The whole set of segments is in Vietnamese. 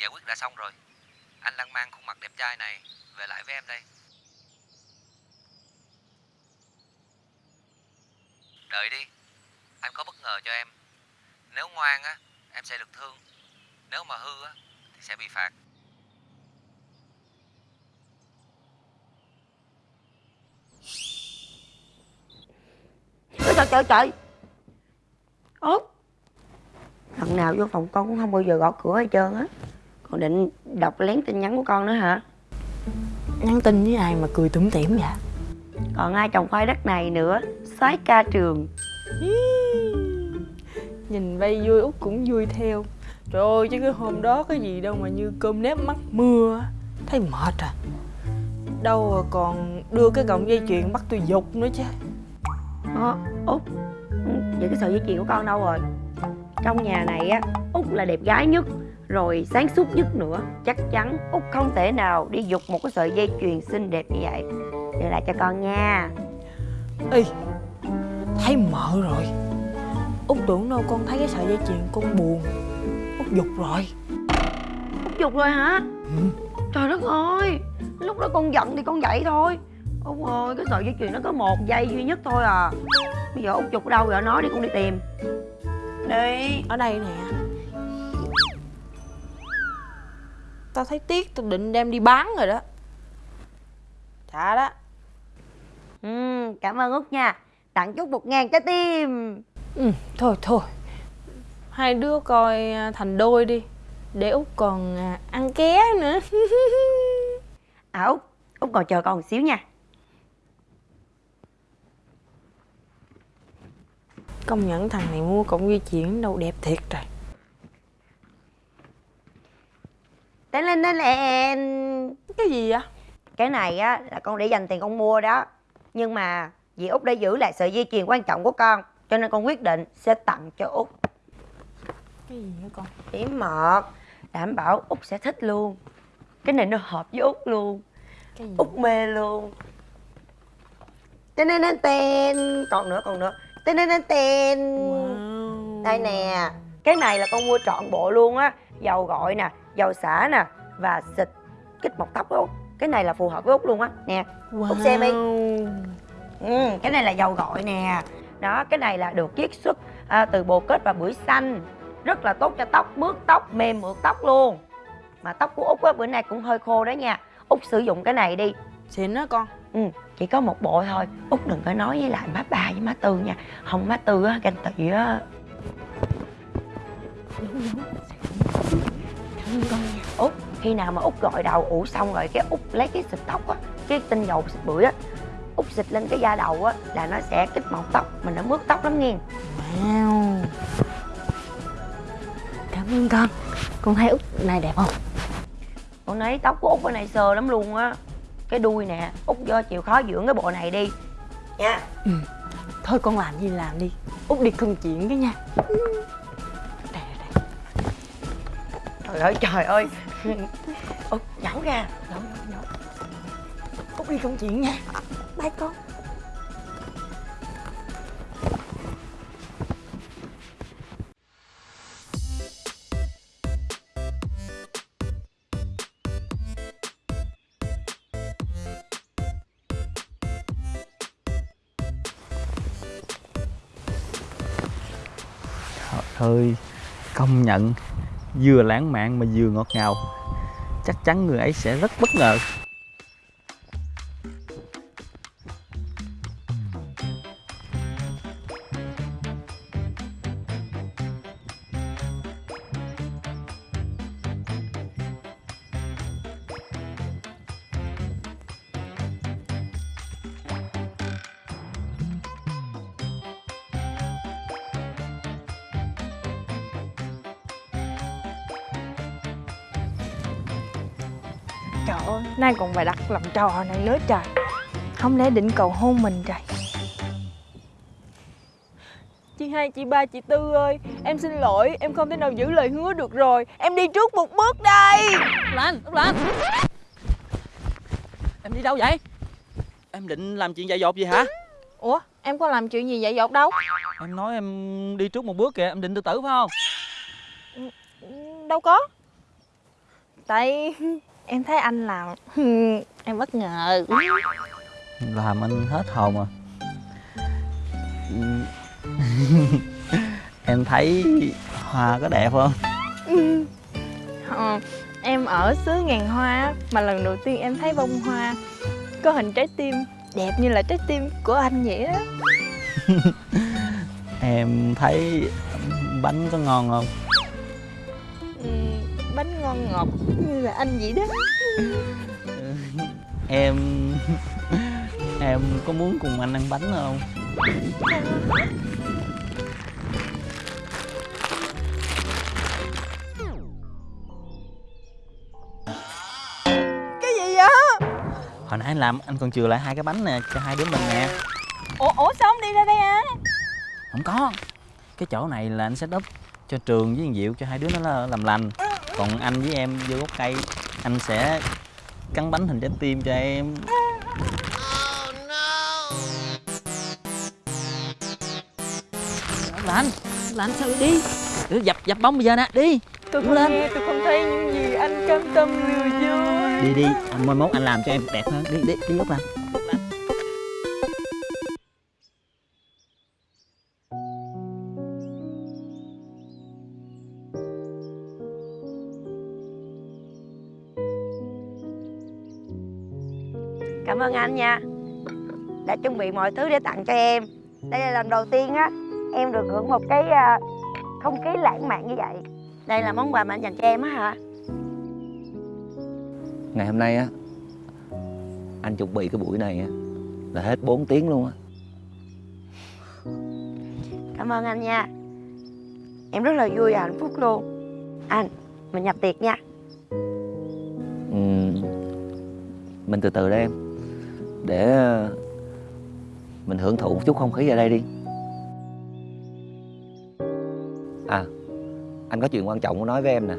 giải quyết đã xong rồi. Anh đang mang khuôn mặt đẹp trai này Về lại với em đây. Đợi đi, Anh có bất ngờ cho em. Nếu ngoan á, Em sẽ được thương. Nếu mà hư á, Thì sẽ bị phạt. Trời trời trời trời? Út, Lần nào vô phòng con cũng không bao giờ gõ cửa hết trơn á. Con định đọc lén tin nhắn của con nữa hả? Nhắn tin với ai mà cười tủm tỉm vậy? Còn ai trồng khoai đất này nữa? Soái ca trường. Nhìn vây vui Út cũng vui theo. Trời ơi chứ cái hôm đó cái gì đâu mà như cơm nếp mắc mưa Thấy mệt à. Đâu còn đưa cái cọng dây chuyền bắt tôi dục nữa chứ. Ờ, Út Vậy cái sợi dây chuyền của con đâu rồi? Trong nhà này á Út là đẹp gái nhất Rồi sáng suốt nhất nữa Chắc chắn Út không thể nào đi dục một cái sợi dây chuyền xinh đẹp như vậy. Đưa lại cho con nha. Ê Thấy mợ rồi. Út tưởng đâu con thấy cái sợi dây chuyền con buồn. Út dục rồi. Út dục rồi hả? Ừ. Trời đất ơi Lúc đó con giận thì con vậy thôi. Út ơi cái sợi dây chuyền nó có một dây duy nhất thôi à. Bây giờ Út dục ở đâu rồi nói đi con đi tìm. Đi. Ở đây nè Tao thấy tiếc tao định đem đi bán rồi đó. Dạ đó. Ừ, Cảm ơn Út nha. Tặng chút một ngàn trái tim. Ừ, Thôi thôi. Hai đứa coi à, thành đôi đi. Để Út còn à, ăn ké nữa. À Út Út còn chờ con một xíu nha. Công nhận thằng này mua cọng dây chuyền đâu đẹp thiệt rồi Tên lên tên lên Cái gì vậy? Cái này á là con để dành tiền con mua đó Nhưng mà vì Út đã giữ lại sợi dây chuyền quan trọng của con Cho nên con quyết định sẽ tặng cho Út Cái gì hả con? Bí mật Đảm bảo Út sẽ thích luôn Cái này nó hợp với Út luôn Cái gì? Út mê luôn Tên tên tên tên Còn nữa còn nữa Tên tên tên tên Wow. Đây nè Cái này là con mua trọn bộ luôn á Dầu gội nè Dầu xả nè Và xịt kích mọc tóc Út. Cái này là phù hợp với Út luôn á. Nè Wow. Út xem đi. Ừ, Cái này là dầu gội nè. Đó cái này là được chiết xuất à, từ bồ kết và bưởi xanh. Rất là tốt cho tóc Mướt tóc mềm mượt tóc luôn. Mà tóc của Út á bữa nay cũng hơi khô đó nha. Út sử dụng cái này đi. Xịn đó con. Ừ, chỉ có một bộ thôi. Út đừng có nói với lại má ba với má tư nha. Không má tư á, ganh tị á con Út, khi nào mà Út gội đầu ủ xong rồi Cái Út lấy cái xịt tóc á Cái tinh dầu xịt bưởi á Út xịt lên cái da đầu á Là nó sẽ kích mọc tóc Mình nó mướt tóc lắm nghe. Wow. Cảm ơn con. Con thấy Út này đẹp không? Con thấy tóc của Út bên này sờ lắm luôn á. Cái đuôi nè Út do chịu khó dưỡng cái bộ này đi. Nha. Ừ. Thôi con làm gì làm đi. Út đi công chuyện cái nha Trời ơi trời ơi. Út giấu ra. Giấu giấu giấu Út đi công chuyện nha. Bye con. Trời ơi, công nhận vừa lãng mạn mà vừa ngọt ngào. Chắc chắn người ấy sẽ rất bất ngờ. Trời ơi, nay còn bài đặt làm trò này nữa trời. Không lẽ định cầu hôn mình trời? Chị hai, chị ba, chị Tư ơi Em xin lỗi, em không thể nào giữ lời hứa được rồi. Em đi trước một bước đây. Lan, Út Lan Em đi đâu vậy? Em định làm chuyện dại dột gì hả? Ủa, em có làm chuyện gì vậy dột đâu? Em nói em đi trước một bước kìa, em định tự tử phải không? Đâu có. Tại em thấy anh làm Em bất ngờ. Làm anh hết hồn à. Em thấy hoa có đẹp không? Ờ, Em ở xứ ngàn hoa Mà lần đầu tiên em thấy bông hoa Có hình trái tim Đẹp như là trái tim của anh vậy đó em thấy bánh có ngon không? Ừm, Bánh ngon ngọt như là anh vậy đó. Em em có muốn cùng anh ăn bánh không? Cái gì vậy? hồi nãy anh làm anh còn chừa lại hai cái bánh nè cho hai đứa mình nè. Ủa, ủa sao không đi ra đây ăn? không có. Cái chỗ này là anh set up cho trường với thằng diệu cho hai đứa nó là- làm lành còn anh với em vô gốc cây anh sẽ cắn bánh hình trái tim cho em. Là anh là anh sao đi. Ừ, dập dập bóng bây giờ nè đi. Tôi không lên. nghe, tôi không thấy những gì anh cam tâm lừa dối. Đi đi anh mai mốt anh làm cho em đẹp hơn. Đi đi đi lúc nào anh nha. Đã chuẩn bị mọi thứ để tặng cho em. Đây là lần đầu tiên á Em được hưởng một cái à, không khí lãng mạn như vậy. Đây là món quà mà anh dành cho em á hả? Ngày hôm nay á Anh chuẩn bị cái buổi này á Là hết 4 tiếng luôn á. Cảm ơn anh nha. Em rất là vui và hạnh phúc luôn. Anh, mình nhập tiệc nha. Ừm, Mình từ từ đây em Để ờ, Mình hưởng thụ một chút không khí ở đây đi. À Anh có chuyện quan trọng muốn nói với em nè.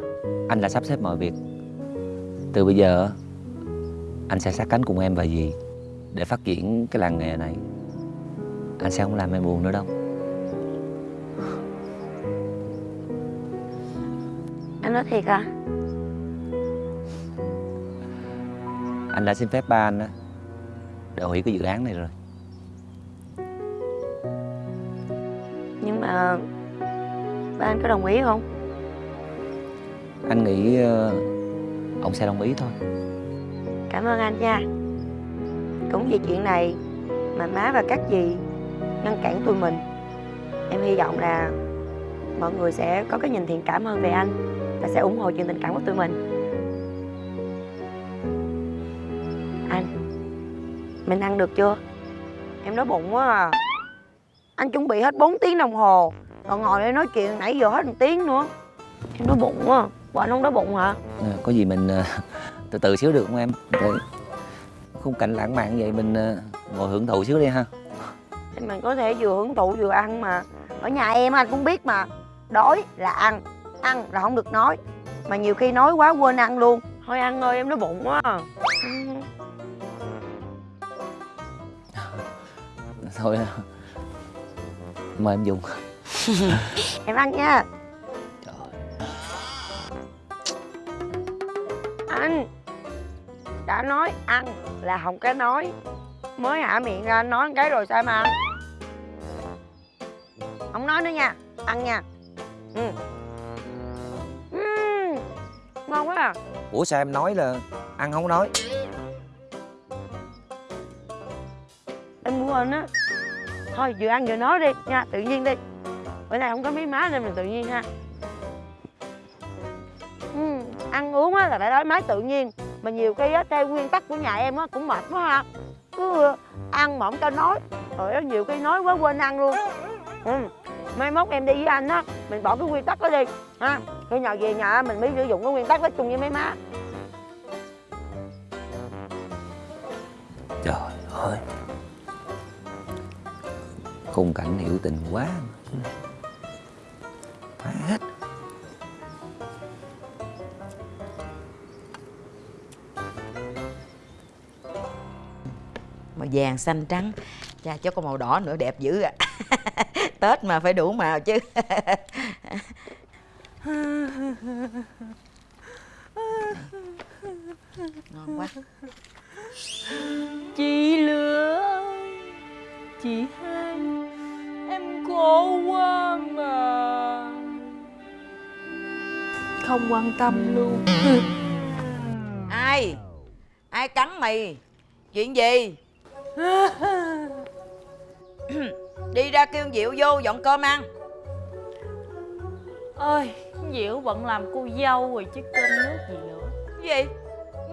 Anh là sắp xếp mọi việc. Từ bây giờ Anh sẽ sát cánh cùng em và dì Để phát triển cái làng nghề này. Anh sẽ không làm em buồn nữa đâu. Anh nói thiệt à? Anh đã xin phép ba anh á Để hủy cái dự án này rồi. Nhưng mà Ba anh có đồng ý không? Anh nghĩ ờ, Ông sẽ đồng ý thôi. Cảm ơn anh nha. Cũng vì chuyện này Mà má và các dì Ngăn cản tụi mình Em hy vọng là Mọi người sẽ có cái nhìn thiện cảm hơn về anh Và sẽ ủng hộ chuyện tình cảm của tụi mình Mình ăn được chưa? Em đói bụng quá à. Anh chuẩn bị hết 4 tiếng đồng hồ Còn ngồi đây nói chuyện nãy giờ hết một tiếng nữa. Em đói bụng quá à. Bộ anh không đói bụng hả? Ờ, Có gì mình ờ, từ từ xíu được không em? Để khung cảnh lãng mạn vậy mình ờ, ngồi hưởng thụ xíu đi ha. Thì mình có thể vừa hưởng thụ vừa ăn mà. Ở nhà em anh cũng biết mà. Đói là ăn Ăn là không được nói. Mà nhiều khi nói quá quên ăn luôn. Thôi ăn ơi em đói bụng quá à. Thôi. Mời em dùng. Em ăn nha. Trời. Anh Đã nói ăn là không cái nói. Mới hả miệng ra nói cái rồi sao mà ăn? Không nói nữa nha. Ăn nha. Ừ. Ngon quá à. Ủa sao em nói là ăn không nói? Em quên á Thôi vừa ăn vừa nói đi nha Tự nhiên đi. Bữa nay không có mí má nên mình tự nhiên ha. Ừ, Ăn uống á là phải đói máy tự nhiên Mà nhiều khi á theo nguyên tắc của nhà em á cũng mệt quá ha. Cứ ăn mỏng cho nói. Rồi nhiều khi nói quá quên ăn luôn. Ừ. Mai mốt em đi với anh á Mình bỏ cái nguyên tắc đó đi ha. Khi nào về nhà mình mới sử dụng cái nguyên tắc đó chung với mấy má. Trời ơi. Khung cảnh hiểu tình quá. Phá hết. Màu vàng xanh trắng. Cha cho con màu đỏ nữa đẹp dữ à. Tết mà phải đủ màu chứ. Ngon quá. Chị lửa Chị hai Em khổ quá mà. Không quan tâm luôn. Ai? Ai cắn mày? Chuyện gì? Đi ra kêu diệu vô dọn cơm ăn. Ơi Diệu bận làm cô dâu rồi chứ cơm nước gì nữa. Gì?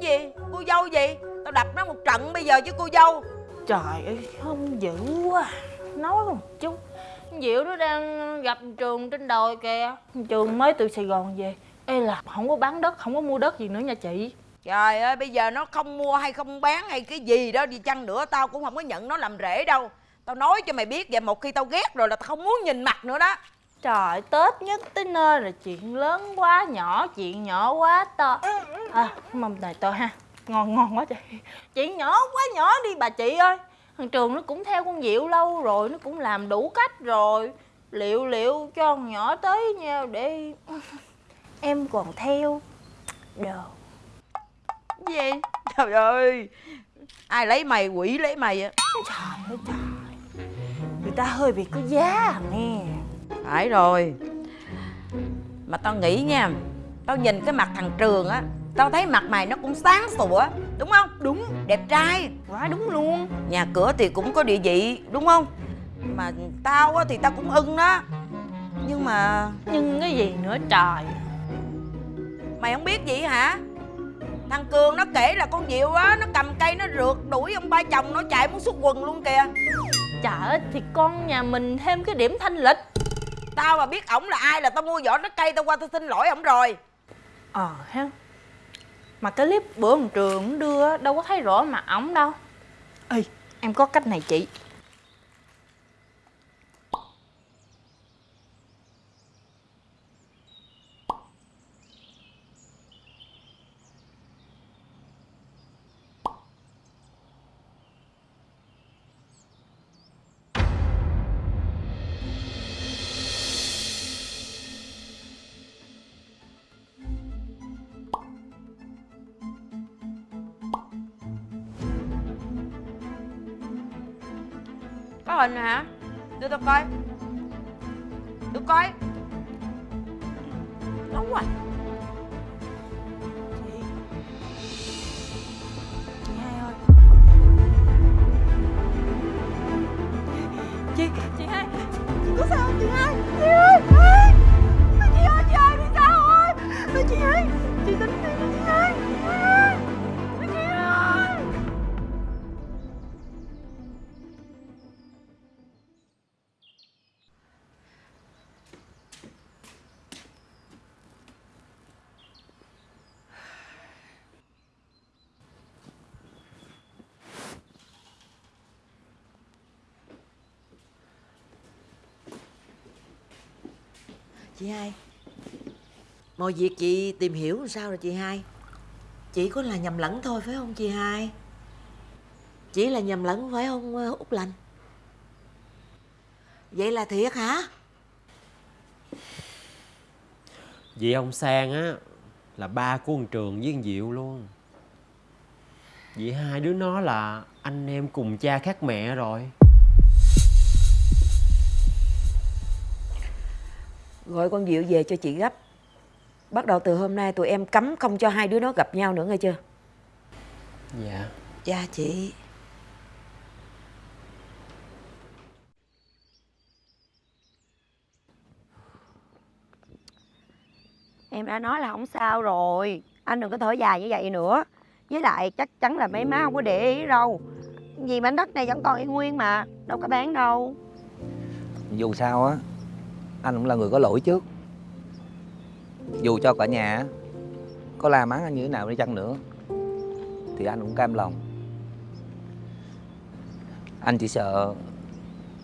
Gì? Cô dâu gì? Tao đập nó một trận bây giờ chứ cô dâu Trời ơi không dữ quá. Nói một chút. Diệu nó đang gặp Trường trên đồi kìa. Trường mới từ Sài Gòn về. Ê là không có bán đất, không có mua đất gì nữa nha chị. Trời ơi bây giờ nó không mua hay không bán hay cái gì đó đi chăng nữa tao cũng không có nhận nó làm rể đâu. Tao nói cho mày biết vậy một khi tao ghét rồi là tao không muốn nhìn mặt nữa đó. Trời Tết nhất tới nơi là chuyện lớn quá nhỏ Chuyện nhỏ quá to. À mâm này to ha Ngon ngon quá chị Chuyện nhỏ quá nhỏ đi bà chị ơi. Thằng Trường nó cũng theo con Diệu lâu rồi Nó cũng làm đủ cách rồi. Liệu liệu cho con nhỏ tới nhau để Em còn theo. Đồ gì? Trời ơi. Ai lấy mày quỷ lấy mày á Trời ơi trời. Người ta hơi bị có giá nghe phải rồi. Mà tao nghĩ nha tao nhìn cái mặt thằng trường á tao thấy mặt mày nó cũng sáng sủa đúng không? Đúng. Đẹp trai. Quá đúng luôn. Nhà cửa thì cũng có địa vị đúng không? Mà tao á thì tao cũng ưng đó. Nhưng mà Nhưng cái gì nữa trời? Mày không biết gì hả? Thằng cường nó kể là con diệu á nó cầm cây nó rượt đuổi ông ba chồng nó chạy muốn xuất quần luôn kìa. Trời ơi thì con nhà mình thêm cái điểm thanh lịch. Tao mà biết ổng là ai là tao mua vỏ trái cây tao qua tao xin lỗi ổng rồi. Ờ ha mà cái clip bữa ông trường đưa đâu có thấy rõ mặt ổng đâu. Ê, em có cách này chị. Hình nè hả? Đưa tao coi. Đưa coi. Đúng rồi Chị hai. Mọi việc chị tìm hiểu làm sao rồi chị hai? Chỉ có là nhầm lẫn thôi, phải không chị hai? Chỉ là nhầm lẫn, phải không ờ, Út Lành? Vậy là thiệt hả? Vậy ông Sang á, Là ba của ông Trường với ông Diệu luôn. Vậy hai đứa nó là anh em cùng cha khác mẹ rồi. Gọi con Diệu về cho chị gấp. Bắt đầu từ hôm nay tụi em cấm không cho hai đứa nó gặp nhau nữa nghe chưa? Dạ. Dạ chị. Em đã nói là không sao rồi. Anh đừng có thở dài như vậy nữa. Với lại chắc chắn là mấy má không có để ý đâu. Vì mảnh đất này vẫn còn y nguyên mà. Đâu có bán đâu. Dù sao á anh cũng là người có lỗi trước. Dù cho cả nhà Có la mắng anh như thế nào đi chăng nữa, Thì anh cũng cam lòng. Anh chỉ sợ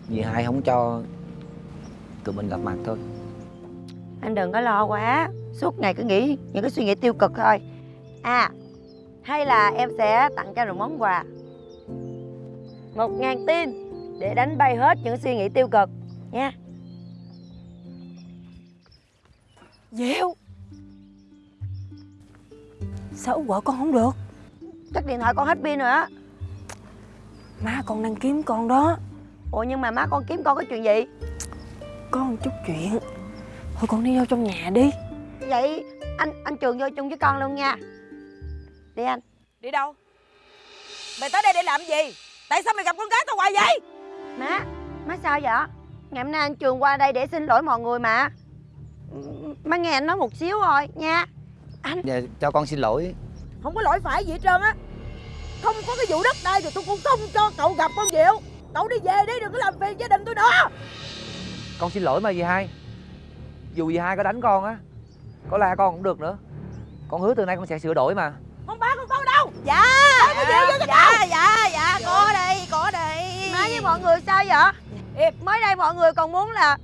Vì hai không cho Tụi mình gặp mặt thôi. Anh đừng có lo quá, Suốt ngày cứ nghĩ những cái suy nghĩ tiêu cực thôi. À Hay là em sẽ tặng cho một món quà? Một ngàn tin Để đánh bay hết những suy nghĩ tiêu cực Nha. Diệu Sao Út gọi con không được? Chắc điện thoại con hết pin rồi á. Má con đang kiếm con đó. Ủa nhưng mà má con kiếm con có chuyện gì? Có một chút chuyện. Thôi con đi vô trong nhà đi. Vậy anh anh Trường vô chung với con luôn nha. Đi anh. Đi đâu? Mày tới đây để làm gì? Tại sao mày gặp con gái tao hoài vậy? Má Má sao vậy? Ngày hôm nay anh Trường qua đây để xin lỗi mọi người mà Má nghe anh nói một xíu thôi nha. Dạ, cho con xin lỗi. Không có lỗi phải gì hết trơn á. Không có cái vụ đất đai thì tôi cũng không cho cậu gặp con Diệu. Cậu đi về đi đừng có làm phiền gia đình tôi nữa. Con xin lỗi mà dì hai. Dù dì hai có đánh con á Có la con cũng được nữa. Con hứa từ nay con sẽ sửa đổi mà. Con ba con con đâu? Dạ Dạ dạ dạ, dạ. có đây có đây Má với mọi người sao vậy? Mới đây mọi người còn muốn là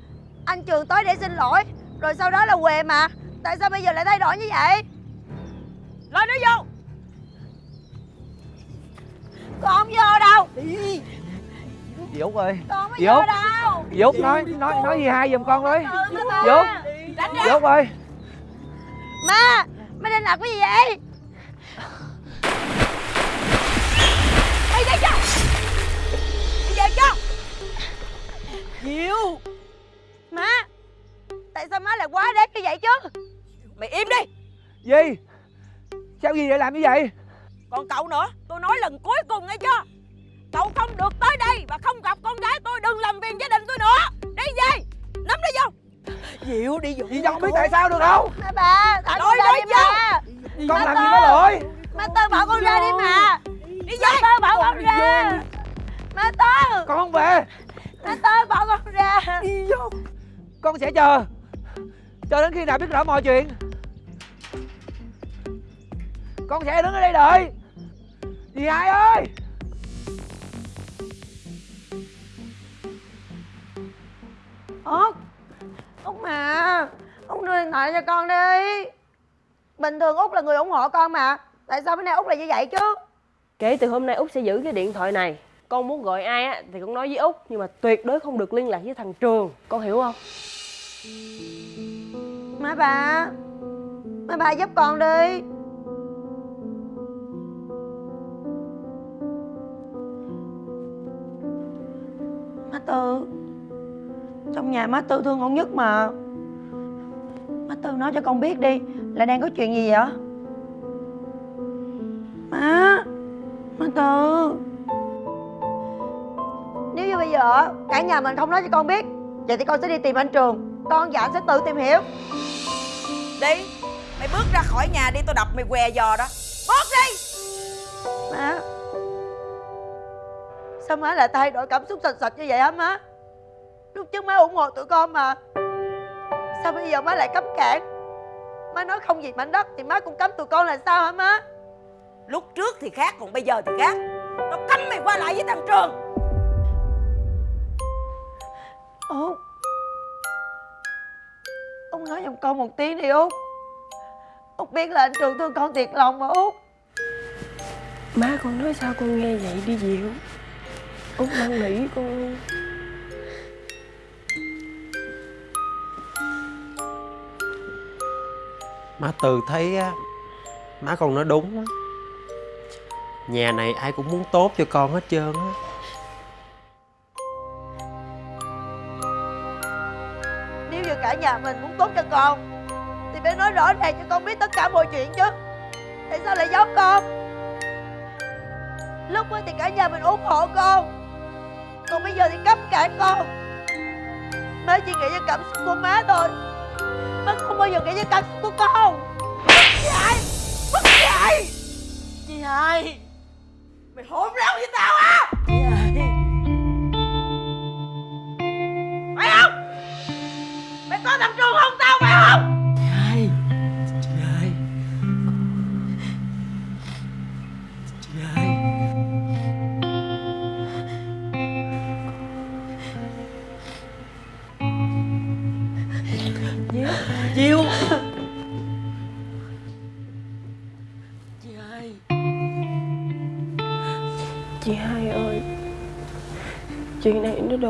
Anh Trường tới để xin lỗi Rồi sau đó là què mà? Tại sao bây giờ lại thay đổi như vậy? Lôi nó vô. Con không vô đâu. Dì Út ơi. Con không vô đâu. Út nói nói nói dì hai giùm con Tránh Dì Út ơi. Má Má định làm cái gì vậy? Mày đi cho Mày về cho Diệu Má Tại sao má lại quá đáng như vậy chứ? Mày im đi. Dì Sao dì lại làm như vậy? Còn cậu nữa Tôi nói lần cuối cùng nghe chưa? Cậu không được tới đây Và không gặp con gái tôi Đừng làm phiền gia đình tôi nữa. Đi về Nắm nó vô Diệu đi vô Dì con biết tại sao được không? Má bà Thả con ra đi vô. mà Con làm Má gì có lỗi? Má Tư bảo con ra đi mà. Đi Má về. Tư bảo con ra. Má Tư Con không về. Má Tư bảo con ra. Con sẽ chờ Cho đến khi nào biết rõ mọi chuyện? Con sẽ đứng ở đây đợi. Dì hai ơi! Út Út mà! Út đưa điện thoại cho con đi. Bình thường Út là người ủng hộ con mà. Tại sao bữa nay Út lại như vậy chứ? Kể từ hôm nay Út sẽ giữ cái điện thoại này. Con muốn gọi ai á thì con nói với Út Nhưng mà tuyệt đối không được liên lạc với thằng Trường. Con hiểu không? Má bà Má bà giúp con đi. Má Tư, Trong nhà má Tư thương con nhất mà. Má Tư nói cho con biết đi, Là đang có chuyện gì vậy? Má Má Tư. Nếu như bây giờ cả nhà mình không nói cho con biết, Vậy thì con sẽ đi tìm anh Trường. Con và anh sẽ tự tìm hiểu. Đi Mày bước ra khỏi nhà đi tôi đập mày què giò đó. Bước đi. Má. Sao má lại thay đổi cảm xúc sạch sạch như vậy hả má? Lúc trước má ủng hộ tụi con mà. Sao bây giờ má lại cấm cản? Má nói không gì mảnh đất Thì má cũng cấm tụi con là sao hả má? Lúc trước thì khác còn bây giờ thì khác. Tao cấm mày qua lại với thằng Trường. Út Út nói giùm con một tiếng đi Út. Út biết là anh Trường thương con thiệt lòng mà Út. Má con nói sao con nghe vậy đi Diệu Út? Năn nỉ con luôn Má Từ thấy á Má con nói đúng á. Nhà này ai cũng muốn tốt cho con hết trơn á ở cả nhà mình muốn tốt cho con. Thì phải nói rõ ràng cho con biết tất cả mọi chuyện chứ. Tại sao lại giấu con? Lúc mới thì cả nhà mình ủng hộ con. Còn bây giờ thì cấm cản con. Má chỉ nghĩ cho cảm xúc của má thôi. Má không bao giờ nghĩ cho cảm xúc của con. Chị hai chị hai Chị hai, Mày hỗn láo với tao à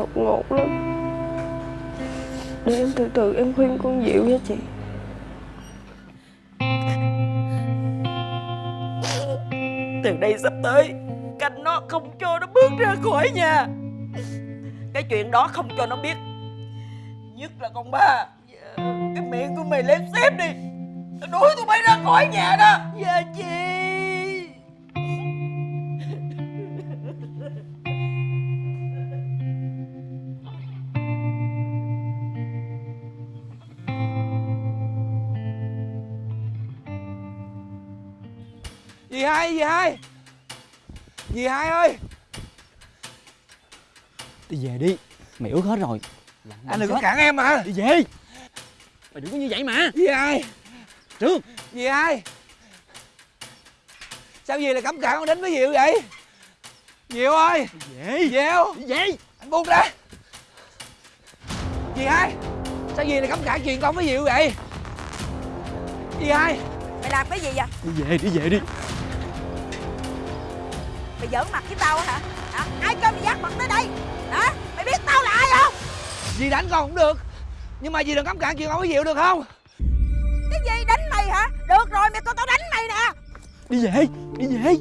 đột ngột lắm. Để em từ từ em khuyên con Diệu nha chị. Từ đây sắp tới canh nó không cho nó bước ra khỏi nhà. Cái chuyện đó không cho nó biết. Nhất là con ba. Cái miệng của mày lên xếp đi. Đuổi tụi bay ra khỏi nhà đó. Dạ chị hai, dì hai Dì hai ơi? Đi về đi. Mày ướt hết rồi. Anh đừng có cản em mà. Đi về. Mày đừng có như vậy mà. Dì hai Trương. Dì hai Sao dì lại cấm cản con đến với Diệu vậy? Diệu ơi. Về. Diệu. Đi về. Anh buông ra. Dì hai Sao dì lại cấm cản chuyện con với Diệu vậy? Dì hai Mày làm cái gì vậy? Đi về đi về đi giỡn mặt với tao hả? Hả? Ai cho mày dắt mặt tới đây? Hả? Mày biết tao là ai không? Dì đánh con cũng được Nhưng mà dì đừng cấm cản chuyện con với Diệu được không? Cái gì đánh mày hả? Được rồi mày coi tao đánh mày nè. Đi về Đi về.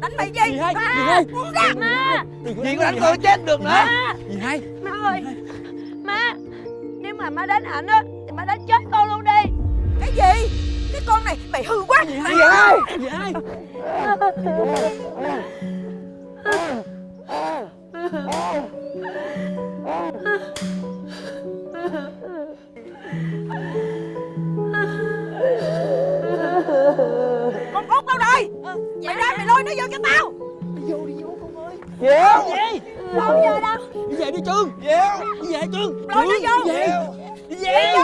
Đánh mày gì? hai buông ra. Má. Dì có đánh tôi chết được nữa? Dì hai Má ơi Má. Nếu mà má đánh ảnh á Thì má đánh chết con luôn đi. Cái gì Cái con này mày hư quá. Dì hai Dì hai Con út đâu rồi Mày ra mày lôi nó vô cho tao. Diệu Đâu giờ đâu? Đi về đi Trương. Diệu Đi về Trương. Lôi nó vô. Đi về. Đi về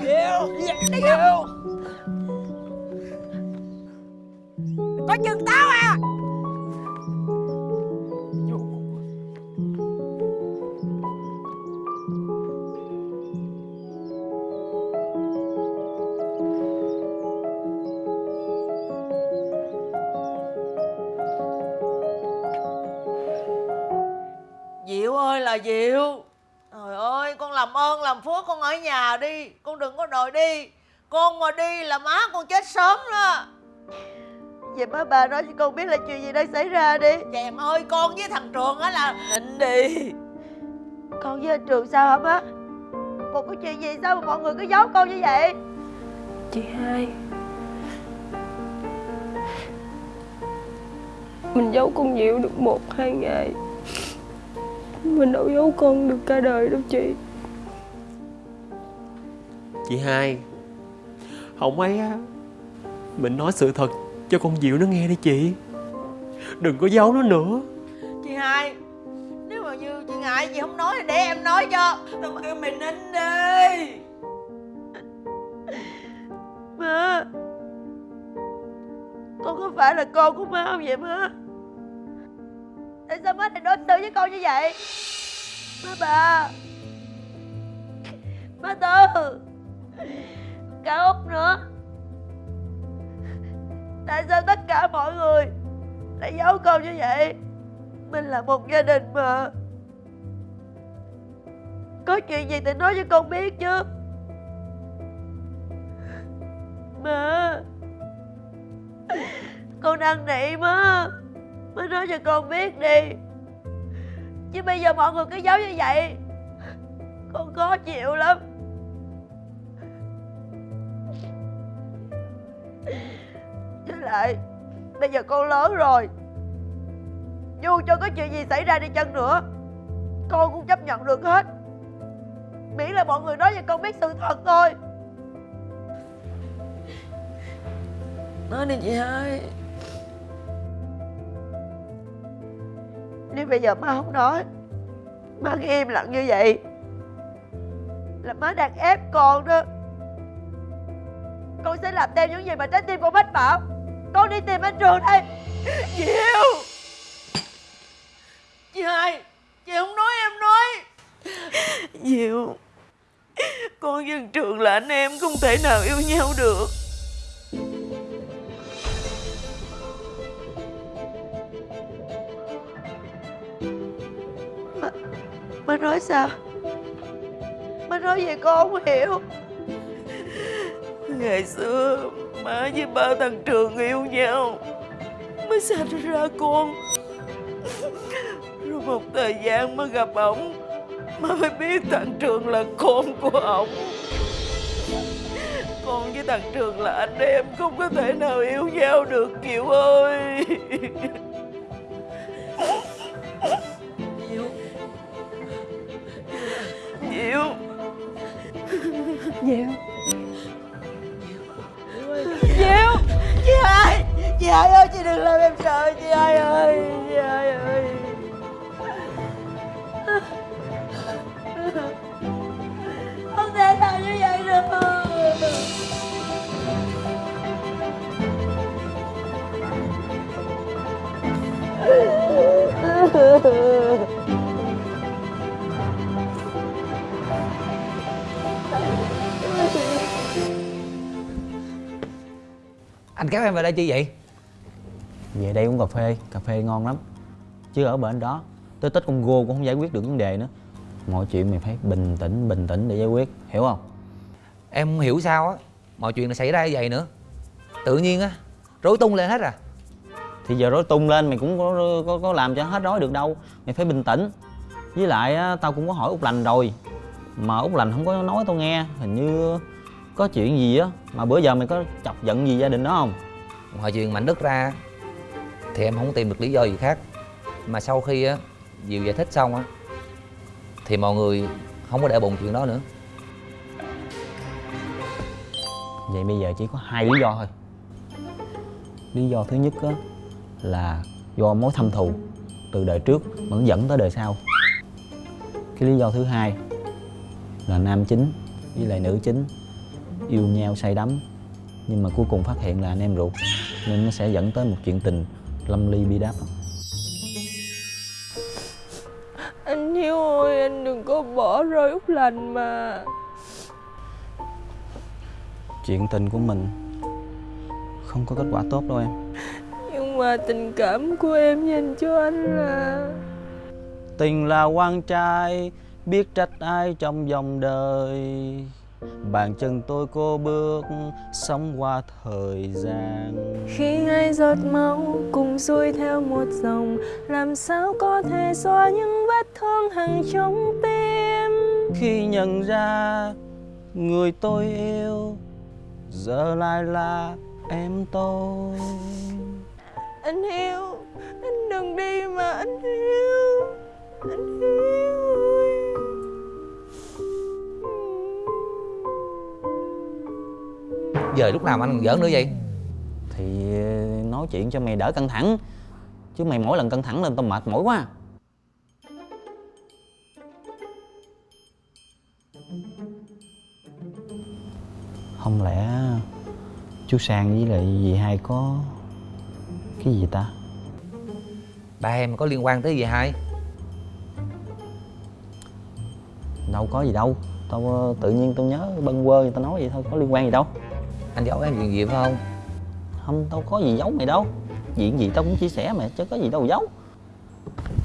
Diệu Diệu Coi chừng tao à? Diệu ơi là Diệu. Trời ơi, con làm ơn làm phước con ở nhà đi. Con đừng có đòi đi. Con mà đi là má con chết sớm đó. Vậy má bà nói cho con biết là chuyện gì đang xảy ra đi. Chèm ơi con với thằng Trường á là Định đi. Con với anh Trường sao hả má? Một cái chuyện gì sao mà mọi người cứ giấu con như vậy? Chị hai. Mình giấu con Diệu được một hai ngày. Mình đâu giấu con được cả đời đâu chị. Chị hai Không ấy á Mình nói sự thật cho con Diệu nó nghe đi chị. Đừng có giấu nó nữa. Chị hai Nếu mà như chị ngại chị không nói thì để em nói cho. Tao kêu mày nín đi. Má Con có phải là con của má không vậy má? Tại sao má lại đối xử với con như vậy? Má bà Má Tư Cả Út nữa Tại sao tất cả mọi người Lại giấu con như vậy? Mình là một gia đình mà. Có chuyện gì thì nói cho con biết chứ. Mẹ, Con năn nỉ má. Má nói cho con biết đi. Chứ bây giờ mọi người cứ giấu như vậy Con khó chịu lắm. Với lại Bây giờ con lớn rồi. Dù cho có chuyện gì xảy ra đi chăng nữa Con cũng chấp nhận được hết. Miễn là mọi người nói cho con biết sự thật thôi. Nói đi chị hai. Nếu bây giờ má không nói Má cứ im lặng như vậy Là má đang ép con đó. Con sẽ làm theo những gì mà trái tim con mách bảo Con đi tìm anh Trường đây. Diệu Chị hai Chị không nói em nói. Diệu Con với thằng Trường là anh em Không thể nào yêu nhau được. Má nói sao? Má nói gì con không hiểu. Ngày xưa Má với ba thằng Trường yêu nhau. Má mới sanh ra con. Rồi một thời gian mới gặp ổng Mà mới biết thằng Trường là con của ổng. Con với thằng Trường là anh em Không có thể nào yêu nhau được Kiều ơi. Diệu. Diệu. Diệu chị đừng làm em sợ Chị, ai ơi, Chị ai ơi. Không thể nào như vậy được. Anh kéo em về đây chi vậy? Về đây uống cà phê cà phê ngon lắm. Chứ ở bên đó tới tết con gô cũng không giải quyết được vấn đề nữa. Mọi chuyện mày phải bình tĩnh bình tĩnh để giải quyết hiểu không? Em không hiểu sao á Mọi chuyện là xảy ra như vậy nữa. Tự nhiên á Rối tung lên hết à. Thì giờ rối tung lên mày cũng có, có, có làm cho hết rối được đâu. Mày phải bình tĩnh. Với lại á, tao cũng có hỏi út lành rồi. Mà út lành không có nói tao nghe. Hình như có chuyện gì á mà bữa giờ mày có chọc giận gì gia đình đó không? Ngoài chuyện Mạnh Đức ra thì em không tìm được lý do gì khác. Mà sau khi á, Diệu giải thích xong á, Thì mọi người không có để bụng chuyện đó nữa. Vậy bây giờ chỉ có hai lý do thôi. Lý do thứ nhất á, là do mối thâm thù từ đời trước mà nó dẫn tới đời sau. Cái lý do thứ hai là nam chính với lại nữ chính yêu nhau say đắm, nhưng mà cuối cùng phát hiện là anh em ruột, nên nó sẽ dẫn tới một chuyện tình lâm ly bi đát Anh Hiếu ơi anh đừng có bỏ rơi Út Lành mà. Chuyện tình của mình không có kết quả tốt đâu em. Nhưng mà tình cảm của em dành cho anh là Tình là quan trai Biết trách ai trong dòng đời Bàn chân tôi cô bước Sống qua thời gian. Khi hai giọt máu cùng xuôi theo một dòng Làm sao có thể xóa những vết thương hằn trong tim? Khi nhận ra Người tôi yêu Giờ lại là em tôi. Anh Hiếu Anh đừng đi mà anh Hiếu Anh Hiếu Giờ lúc nào mà anh còn giỡn nữa vậy? Thì nói chuyện cho mày đỡ căng thẳng. Chứ mày mỗi lần căng thẳng lên tao mệt mỏi quá. Không lẽ chú Sang với lại dì hai có cái gì ta? Ba em có liên quan tới gì hai? Đâu có gì đâu. Tao ờ, tự nhiên tao nhớ bâng quơ người ta nói vậy thôi có liên quan gì đâu Anh giấu em chuyện gì phải không? Không tao có gì giấu mày đâu. Chuyện gì tao cũng chia sẻ mày chứ có gì đâu giấu.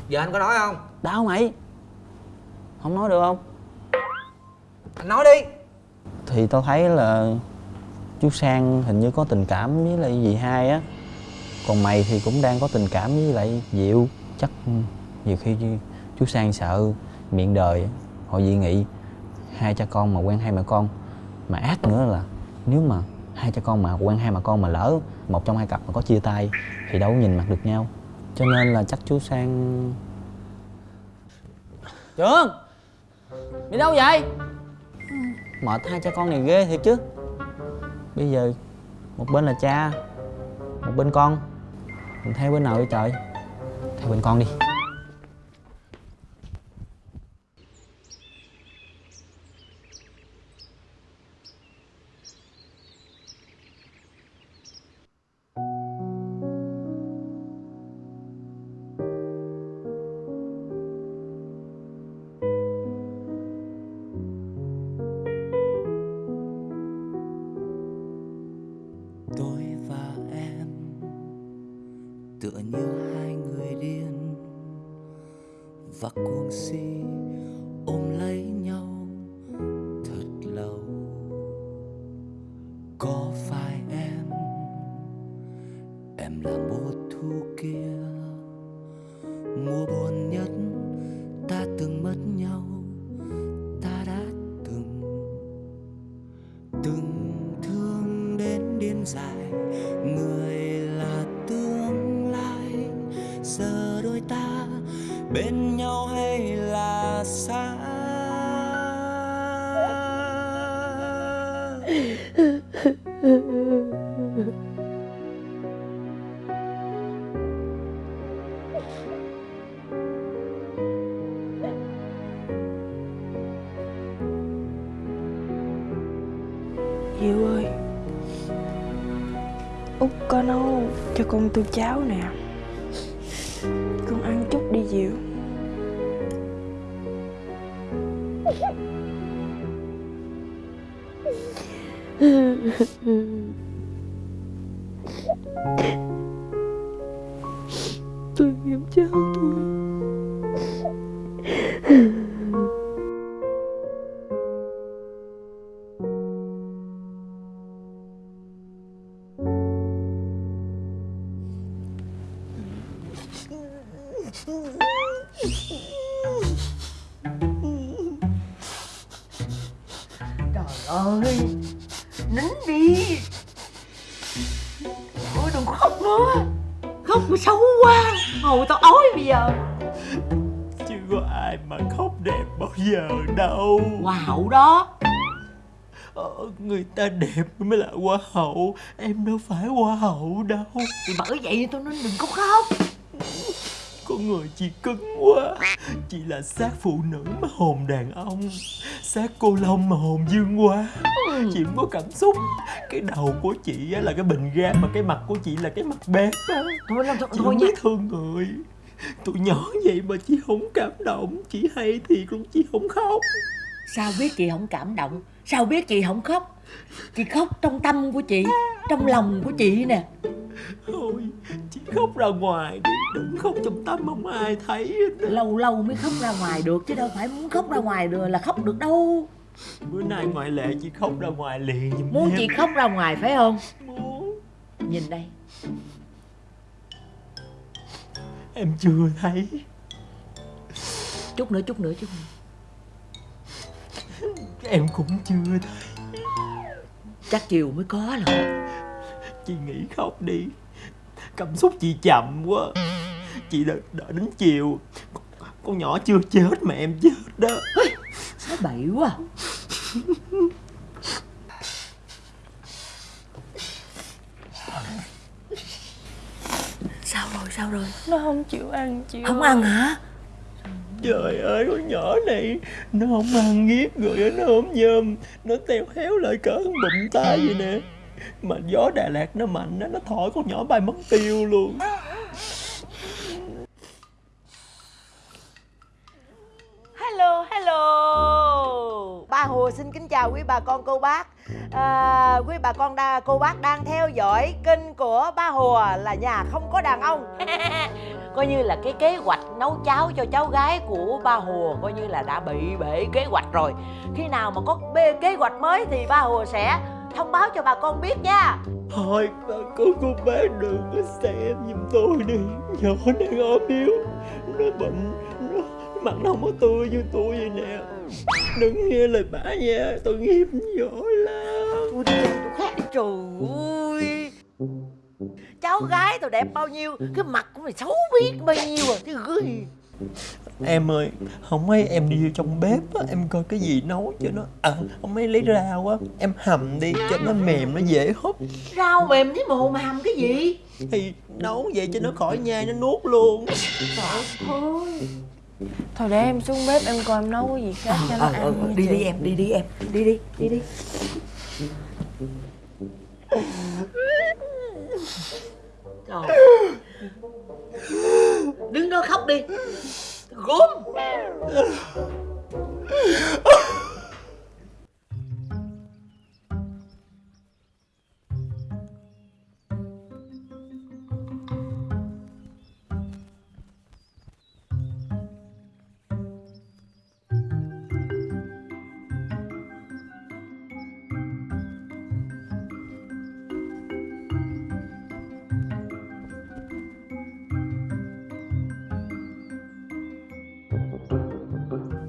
Giờ anh có nói không? Đâu mày. Không nói được không? Anh nói đi. Thì tao thấy là chú Sang hình như có tình cảm với lại dì hai á. Còn mày thì cũng đang có tình cảm với lại Diệu. Chắc nhiều khi chú Sang sợ miệng đời á, họ dị nghị. Hai cha con mà quen hai mẹ con. Mà ác nữa là nếu mà hai cha con mà, quen hai mà con mà lỡ một trong hai cặp mà có chia tay thì đâu có nhìn mặt được nhau. Cho nên là chắc chú Sang Trường, Đi đâu vậy? Mệt hai cha con này ghê thiệt chứ. Bây giờ Một bên là cha, Một bên con. Mình theo bên nào đi trời? Theo bên con đi. Thương đến điên dại. Người là tương lai giờ đôi ta bên nhau hay hoa hậu. Em đâu phải hoa hậu đâu. Thì bởi vậy tôi nói đừng có khóc. Con người chị cứng quá. Chị là xác phụ nữ mà hồn đàn ông. Xác cô Long mà hồn dương quá Chị không có cảm xúc. Cái đầu của chị á là cái bình ga Mà cái mặt của chị là cái mặt bếp á. Thôi, thôi, thôi, Chị thôi không biết thương người. Tụi nhỏ vậy mà chị không cảm động. Chị hay thiệt luôn chị không khóc Sao biết chị không cảm động? Sao biết chị không khóc? Chị khóc trong tâm của chị Trong lòng của chị nè. Thôi chị khóc ra ngoài đi. Đừng khóc trong tâm không ai thấy. Lâu lâu mới khóc ra ngoài được Chứ đâu phải muốn khóc ra ngoài được là khóc được đâu. Bữa nay ngoại lệ chị khóc ra ngoài liền giùm Muốn em. chị khóc ra ngoài phải không? Muốn. Nhìn đây. Em chưa thấy. Chút nữa chút nữa chút nữa Em cũng chưa thấy Chắc chiều mới có rồi. Chị nghĩ khóc đi. Cảm xúc chị chậm quá. Chị đợi, đợi đến chiều. Con, nhỏ chưa chết mà em chết đó. Nói bậy quá. Sao rồi sao rồi? Nó không chịu ăn chị Không ăn hả Trời ơi, con nhỏ này, Nó không ăn nghiếp rồi nó ốm nhôm Nó teo héo lại cỡ bụng tay vậy nè. Mà gió Đà Lạt nó mạnh đó Nó thổi con nhỏ bay mất tiêu luôn. Hello, hello. Ba Hồ xin kính chào quý bà con cô bác. À, Quý bà con đa, cô bác đang theo dõi kênh của ba Hồ là nhà không có đàn ông. Coi như là cái kế hoạch nấu cháo cho cháu gái của ba Hồ Coi như là đã bị bể kế hoạch rồi. Khi nào mà có bê kế hoạch mới thì ba Hồ sẽ thông báo cho bà con biết nha. Thôi bà con cô bác đừng có xem giùm tôi đi. Nhỏ đang ốm yếu Nó bệnh mặt nó không có tươi như tôi vậy nè. Đừng nghe lời bà nha Tôi nghiêm giỏi lắm. Tôi đi tôi khác trời ơi. Cháu gái tôi đẹp bao nhiêu Cái mặt của mày xấu biết bao nhiêu à Chứ gửi. Em ơi Không mấy em đi vô trong bếp á Em coi cái gì nấu cho nó. À không mấy lấy rau á Em hầm đi cho nó mềm nó dễ hút. Rau mềm với mồ mà hầm cái gì? Thì nấu vậy cho nó khỏi nhai nó nuốt luôn. Thôi Thôi để em xuống bếp em coi em nấu cái gì khác cho nó ờ, ăn ờ, nha Đi chị. đi em đi đi em Đi đi đi đi. Trời. Đứng đó khóc đi. Gốm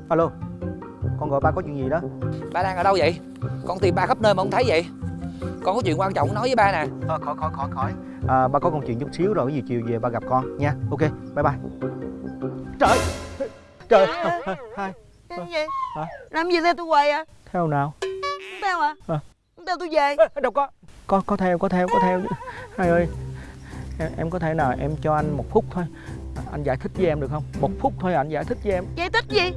Alo Con gọi ba có chuyện gì đó? Ba đang ở đâu vậy? Con tìm ba khắp nơi mà không thấy vậy. Con có chuyện quan trọng nói với ba nè. Thôi khỏi khỏi khỏi khỏi. À, Ba có công chuyện chút xíu rồi, cái gì chiều về ba gặp con nha. Ok, bye bye. Trời Trời. Hai. Cái gì? Hả? Làm gì theo tôi hoài à? Theo nào? Không theo hả? À. Không theo tôi về. Đâu có. Có có theo, có theo, có theo. Hai ơi em, em có thể nào em cho anh một phút thôi. Anh giải thích với em được không? Một phút thôi anh giải thích với em. Giải thích gì?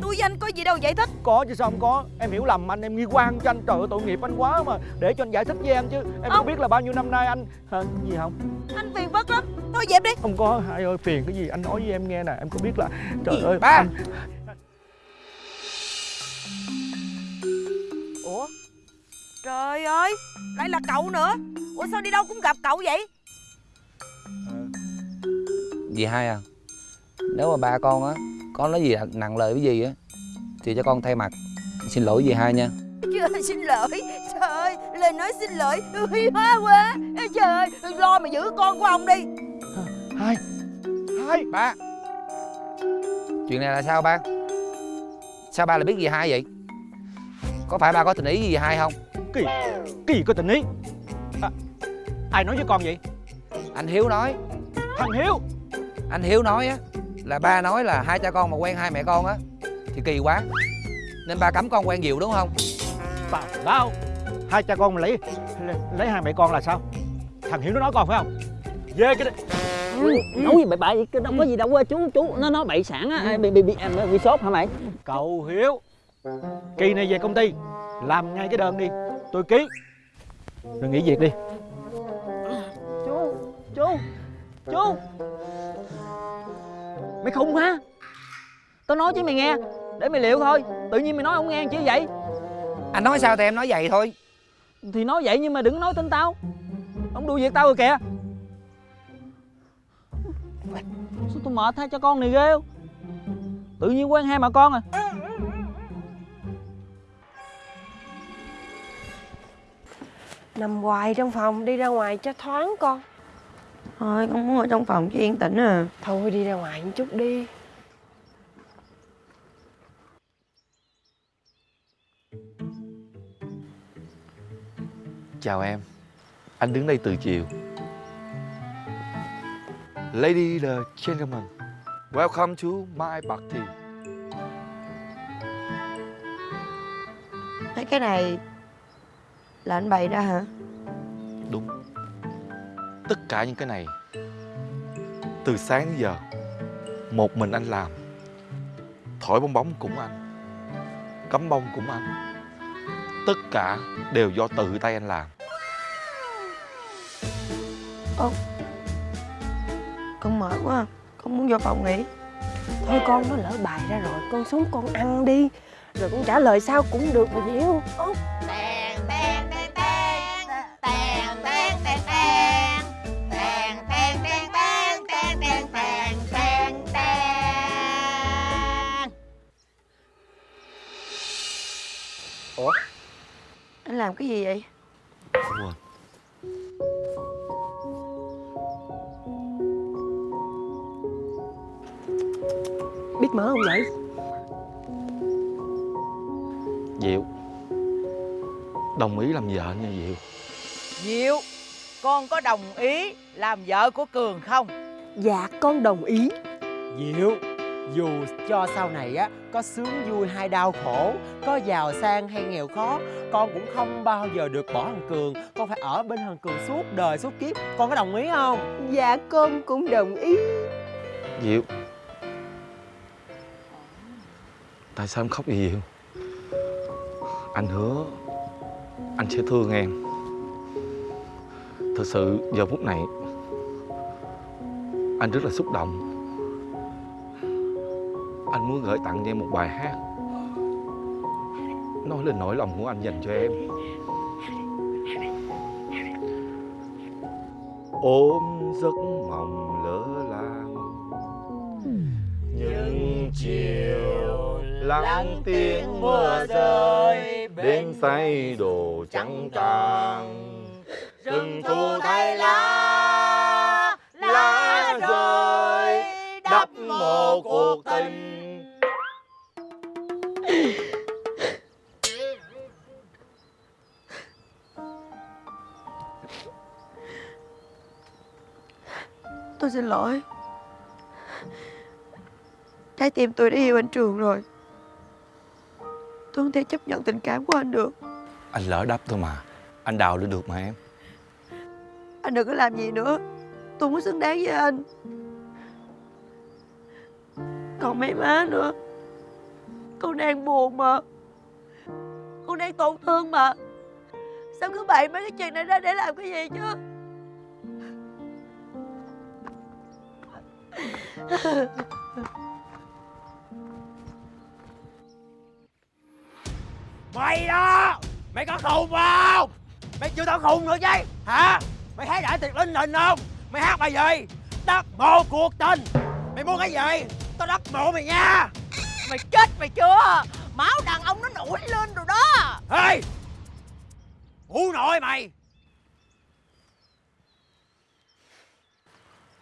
Tôi với anh có gì đâu giải thích. Có chứ sao không có? Em hiểu lầm anh, em nghi quan cho anh Trời ơi tội nghiệp anh quá mà. Để cho anh giải thích với em chứ. Em không biết là bao nhiêu năm nay anh Hả, gì không? Anh phiền phức lắm. Thôi dẹp đi. Không có Hai ơi phiền cái gì? Anh nói với em nghe nè. Em có biết là Trời ơi ba? anh, Ủa? Trời ơi Lại là cậu nữa. Ủa sao đi đâu cũng gặp cậu vậy? Dì hai à? Nếu mà ba con á có nói gì nặng lời với dì á? Thì cho con thay mặt. Xin lỗi dì hai nha. Trời xin lỗi. Trời ơi Lời nói xin lỗi. Huy hóa quá. Ê, Trời ơi Lo mà giữ con của ông đi. Hai Hai. Ba. Chuyện này là sao ba? Sao ba lại biết dì hai vậy? Có phải ba có tình ý với dì hai không? Cái gì Cái gì có tình ý. À, Ai nói với con vậy? Anh hiếu nói. Thằng Hiếu. Anh hiếu nói á là ba nói là hai cha con mà quen hai mẹ con á thì kỳ quá. Nên ba cấm con quen diệu đúng không? Tào lao Hai cha con mà lấy lấy, hai mẹ con là sao? Thằng Hiếu nó nói con phải không? Về cái đấy nói gì bậy bạ vậy đâu có gì đâu chú chú nó nói bậy sản á bị bị bị bị, bị sốt hả mày? Cậu Hiếu Kỳ này về công ty Làm ngay cái đơn đi Tôi ký. Rồi nghỉ việc đi. Chú chú chú mày khùng hả? Tao nói chứ mày nghe để mày liệu thôi. Tự nhiên mày nói không nghe chứ vậy? Anh nói sao thì em nói vậy thôi. Thì nói vậy nhưng mà đừng nói tin tao. Ông đuổi việc tao rồi kìa. Sao tôi mệt thay cho con này ghê không? Tự nhiên quen hai mà con à. Nằm hoài trong phòng đi ra ngoài cho thoáng con Thôi con muốn ở trong phòng cho yên tĩnh à. Thôi đi ra ngoài một chút đi. Chào em. Anh đứng đây từ chiều. Lady the gentleman Welcome to my party. Mấy cái này Là anh bày ra hả? Đúng Tất cả những cái này. Từ sáng đến giờ, Một mình anh làm. Thổi bong bóng cũng anh, Cắm bông cũng anh. Tất cả đều do tự tay anh làm. Con mệt quá, Con muốn vô phòng nghỉ. Thôi con, nó lỡ bài ra rồi, Con xuống con ăn đi. Rồi con trả lời sao cũng được mà hiểu Út cái gì vậy? Quên Biết mở không vậy? Diệu. Đồng ý làm vợ nha Diệu. Diệu Con có đồng ý làm vợ của Cường không? Dạ con đồng ý. Diệu Dù cho sau này á Có sướng vui hay đau khổ Có giàu sang hay nghèo khó Con cũng không bao giờ được bỏ thằng Cường. Con phải ở bên thằng Cường suốt đời suốt kiếp. Con có đồng ý không? Dạ con cũng đồng ý. Diệu Tại sao em khóc vậy Diệu? Anh hứa Anh sẽ thương em. Thật sự giờ phút này Anh rất là xúc động anh muốn gửi tặng cho em một bài hát. Nói lên nỗi lòng của anh dành cho em. Ôm giấc mộng lỡ làng. Những chiều lắng tiếng mưa rơi, bên say đồ trắng tàng rừng thu thay lá lá rơi, đắp mồ cuộc tình. Tôi xin lỗi. Trái tim tôi đã yêu anh Trường rồi. Tôi không thể chấp nhận tình cảm của anh được. Anh lỡ đắp thôi mà. Anh đào lên được mà em. Anh đừng có làm gì nữa. Tôi có xứng đáng với anh. Còn mấy má nữa. Con đang buồn mà. Con đang tổn thương mà. Sao cứ bày mấy cái chuyện này ra để làm cái gì chứ Mày đó! Mày có khùng không? Mày chưa tao khùng nữa chứ Hả? Mày thấy đại tiệc linh đình không? Mày hát bài gì? Đất mộ cuộc tình. Mày muốn cái gì? Tao đất mộ mày nha. Mày chết mày chưa? Máu đàn ông nó nổi lên rồi đó. Ê Ngủ nội mày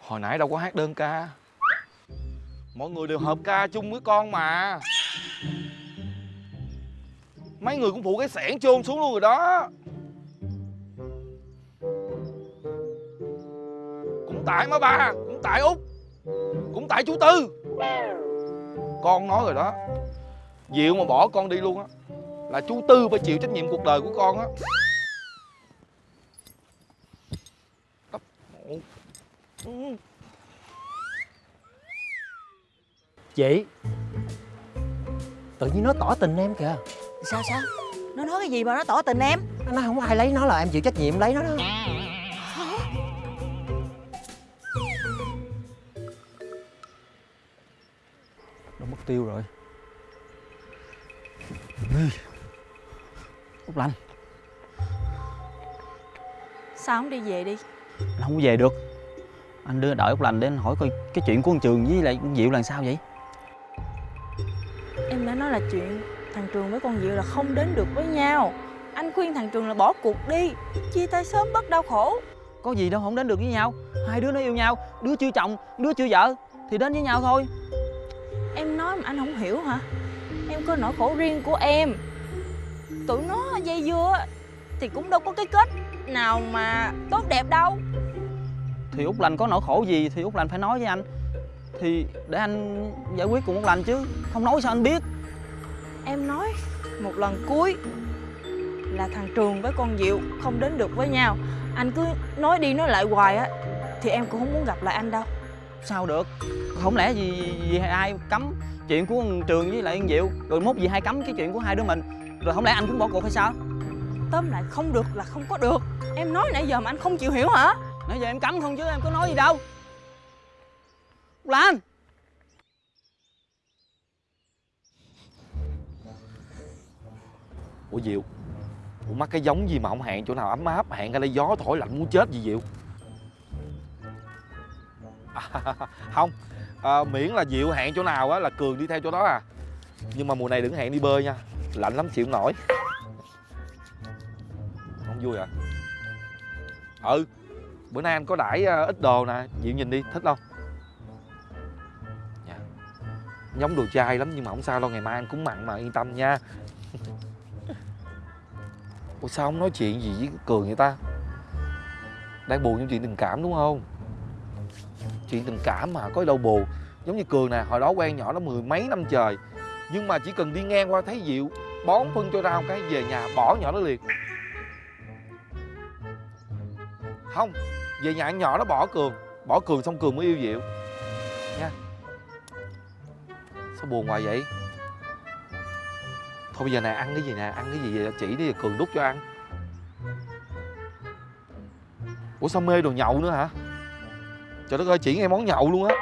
Hồi nãy đâu có hát đơn ca. Mọi người đều hợp ca chung với con mà. Mấy người cũng phụ cái sẻn chôn xuống luôn rồi đó. Cũng tại má ba, Cũng tại út, Cũng tại chú Tư. Con nói rồi đó, Diệu mà bỏ con đi luôn á, Là chú Tư phải chịu trách nhiệm cuộc đời của con á. Chị. Tự nhiên nó tỏ tình em kìa. Sao sao? Nó nói cái gì mà nó tỏ tình em? Nó không ai lấy nó là em chịu trách nhiệm lấy nó đó. Nó mất tiêu rồi. Út Lanh. Sao không đi về đi? Anh không có về được Anh đưa đợi Út Lành để anh hỏi coi cái chuyện của con Trường với lại con Diệu là sao vậy? Em đã nói là chuyện thằng Trường với con Diệu là không đến được với nhau. Anh khuyên thằng Trường là bỏ cuộc đi Chia tay sớm bớt đau khổ. Có gì đâu không đến được với nhau. Hai đứa nó yêu nhau Đứa chưa chồng, đứa chưa vợ Thì đến với nhau thôi. Em nói mà anh không hiểu hả? Em có nỗi khổ riêng của em. Tụi nó dây dưa Thì cũng đâu có cái kết nào mà tốt đẹp đâu Thì Út Lành có nỗi khổ gì Thì Út Lành phải nói với anh. Thì để anh giải quyết cùng Út Lành chứ Không nói sao anh biết. Em nói một lần cuối Là thằng Trường với con Diệu không đến được với nhau. Anh cứ nói đi nói lại hoài á Thì em cũng không muốn gặp lại anh đâu. Sao được? Không lẽ gì, gì ai cấm chuyện của Trường với lại con Diệu? Rồi mốt gì hai cấm cái chuyện của hai đứa mình. Rồi không lẽ anh cũng bỏ cuộc hay sao? Tóm lại không được là không có được. Em nói nãy giờ mà anh không chịu hiểu hả Nãy giờ em cấm không chứ em có nói gì đâu. Lan! Ủa Diệu Ủa mắc cái giống gì mà không hẹn chỗ nào ấm áp Hẹn ra đây gió thổi lạnh muốn chết gì Diệu? À, Không à, Miễn là Diệu hẹn chỗ nào á là Cường đi theo chỗ đó à. Nhưng mà mùa này đừng hẹn đi bơi nha Lạnh lắm chịu nổi. Không vui à? Ừ Bữa nay anh có đãi ờ, ít đồ nè Diệu nhìn đi, thích không? Dạ. Giống đồ chai lắm nhưng mà không sao đâu, Ngày mai anh cũng mặn mà, yên tâm nha. Ủa sao không nói chuyện gì với Cường vậy ta? Đang buồn trong chuyện tình cảm đúng không? Chuyện tình cảm mà có đâu buồn. Giống như Cường nè, Hồi đó quen nhỏ nó mười mấy năm trời. Nhưng mà chỉ cần đi ngang qua thấy Diệu, Bón phân cho rau cái về nhà bỏ nhỏ nó liền. Không về nhà ăn nhỏ nó bỏ Cường Bỏ Cường xong Cường mới yêu Diệu. Nha. Sao buồn hoài vậy? Thôi bây giờ nè, ăn cái gì nè, Ăn cái gì vậy? Chỉ đi, Cường đút cho ăn. Ủa sao mê đồ nhậu nữa hả? Trời đất ơi, chỉ nghe món nhậu luôn á.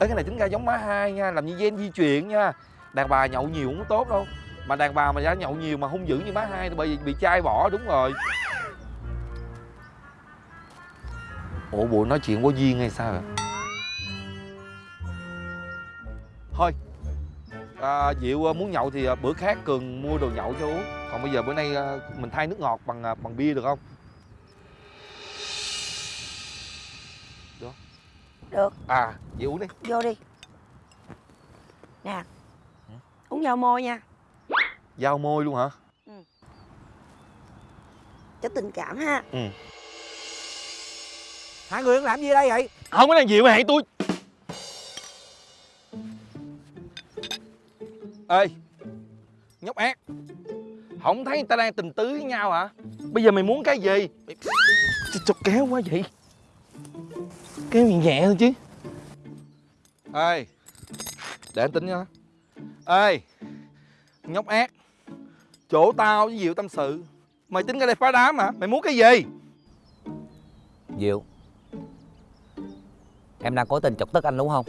Ê, cái này tính ra giống má hai nha, Làm như gen di truyền nha. Đàn bà nhậu nhiều cũng tốt đâu. Mà đàn bà mà đã nhậu nhiều mà hung dữ như má hai Thì bởi vì bị trai bỏ, đúng rồi. Ủa bộ nói chuyện có duyên hay sao vậy? Thôi. À, Diệu à, muốn nhậu thì à, bữa khác Cường mua đồ nhậu cho uống. Còn bây giờ bữa nay à, mình thay nước ngọt bằng bằng bia được không? Được. Được. À Diệu uống đi. Vô đi. Nè. Uống dao môi nha. Dao môi luôn hả? Cho tình cảm ha. Ừ Hai người đang làm gì đây vậy? Không có đang dịu hẹn tôi. Ê Nhóc ác. Không thấy người ta đang tình tứ với nhau hả? Bây giờ mày muốn cái gì? Cho kéo quá vậy. Kéo nhẹ nhẹ thôi chứ. Ê Để anh tính nha. Ê Nhóc ác. Chỗ tao với Diệu tâm sự. Mày tính ra đây phá đám hả? Mày muốn cái gì? Diệu Em đang cố tình chọc tức anh đúng không?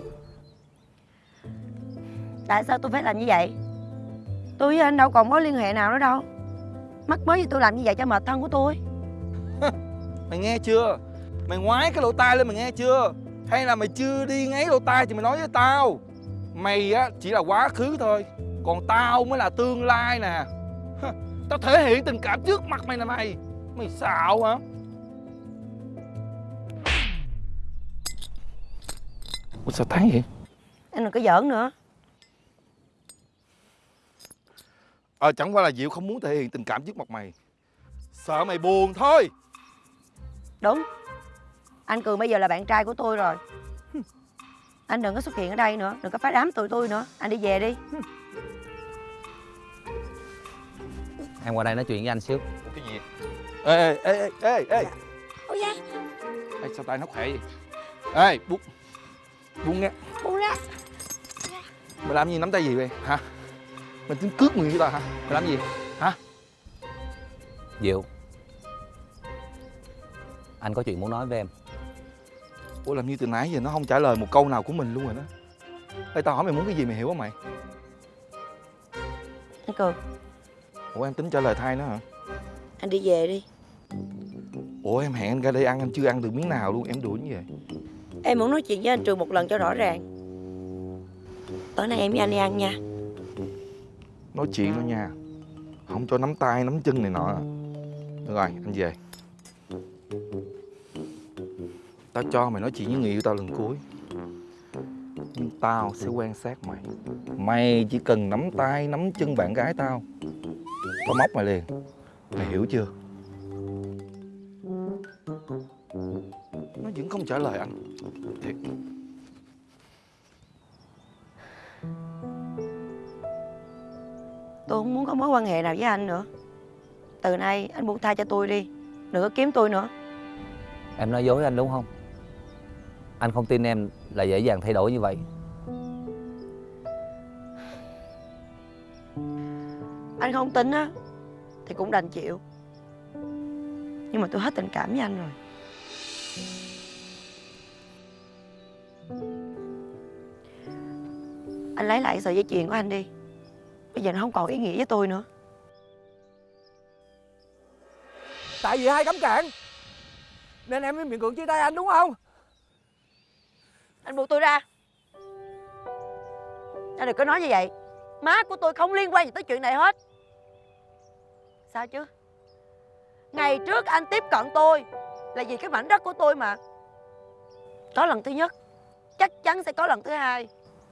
Tại sao tôi phải làm như vậy? Tôi với anh đâu còn mối liên hệ nào nữa đâu. Mắc mới gì tôi làm như vậy cho mệt thân của tôi. Mày nghe chưa? Mày ngoái cái lỗ tai lên mày nghe chưa? Hay là mày chưa đi ngáy lỗ tai thì mày nói với tao. Mày á chỉ là quá khứ thôi. Còn tao mới là tương lai nè. Tao thể hiện tình cảm trước mặt mày nè mày. Mày xạo hả Ủa sao thấy vậy? Anh đừng có giỡn nữa. Ờ chẳng qua là Diệu không muốn thể hiện tình cảm trước mặt mày. Sợ mày buồn thôi. Đúng. Anh Cường bây giờ là bạn trai của tôi rồi. Anh đừng có xuất hiện ở đây nữa Đừng có phá đám tụi tôi nữa. Anh đi về đi. Em qua đây nói chuyện với anh xíu. Cái gì? Ê ê ê ê ê Ôi da. Ê sao tay nó khỏe vậy? Ê buông Buông nghe Buông ra Mày làm gì nắm tay gì vậy? Hả? Mày tính cướp người với tao hả? Mày làm gì? Hả? Diệu. Anh có chuyện muốn nói với em. Ủa làm như từ nãy giờ nó không trả lời một câu nào của mình luôn rồi đó. Ê tao hỏi mày muốn cái gì mày hiểu không mày? Anh Cường. Ủa em tính trả lời thay nó hả? Anh đi về đi. Ủa em hẹn anh ra đây ăn anh chưa ăn được miếng nào luôn em đuổi như vậy Em muốn nói chuyện với anh Trường một lần cho rõ ràng. Tối nay em với anh đi ăn nha. Nói chuyện thôi nha. Không cho nắm tay, nắm chân này nọ. Được rồi, anh về. Tao cho mày nói chuyện với người yêu tao lần cuối. Nhưng tao sẽ quan sát mày. Mày chỉ cần nắm tay, nắm chân bạn gái tao. Tao móc mày liền. Mày hiểu chưa? Nó vẫn không trả lời anh. Thiệt. Tôi không muốn có mối quan hệ nào với anh nữa. Từ nay anh buông tha cho tôi đi. Đừng có kiếm tôi nữa. Em nói dối anh đúng không? Anh không tin em là dễ dàng thay đổi như vậy. Anh không tin á Thì cũng đành chịu. Nhưng mà tôi hết tình cảm với anh rồi Anh lấy lại sợi dây chuyền của anh đi. Bây giờ nó không còn ý nghĩa với tôi nữa. Tại vì hai cấm cản Nên em mới miệng cưỡng chia tay anh đúng không? Anh buộc tôi ra. Anh đừng có nói như vậy. Má của tôi không liên quan gì tới chuyện này hết. Sao chứ? Ngày trước anh tiếp cận tôi Là vì cái mảnh đất của tôi mà. Có lần thứ nhất Chắc chắn sẽ có lần thứ hai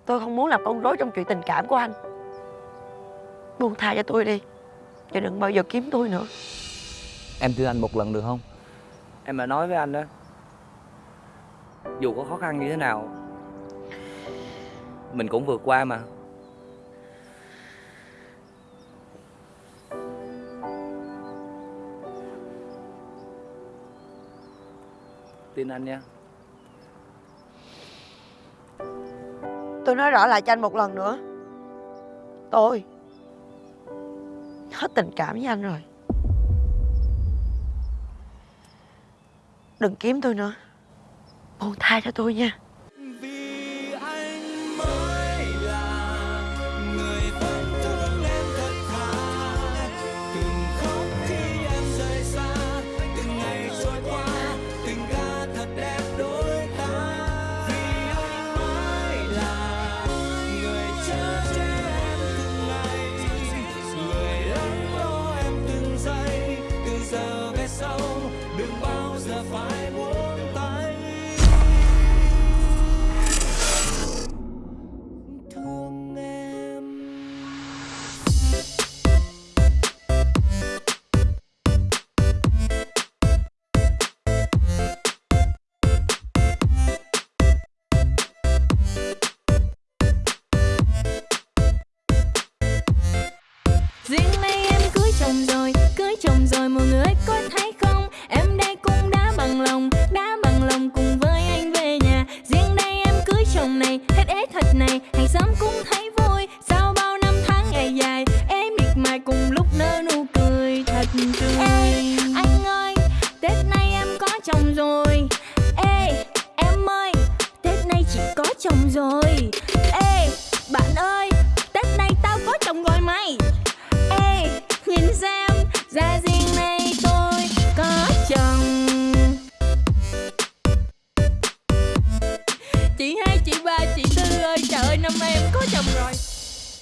Tôi không muốn làm con rối trong chuyện tình cảm của anh. Buông tha cho tôi đi Và đừng bao giờ kiếm tôi nữa. Em tin anh một lần được không? Em đã nói với anh đó. Dù có khó khăn như thế nào Mình cũng vượt qua mà. Tin anh nha Tôi nói rõ lại cho anh một lần nữa. Tôi Hết tình cảm với anh rồi. Đừng kiếm tôi nữa. Buông tha cho tôi nha.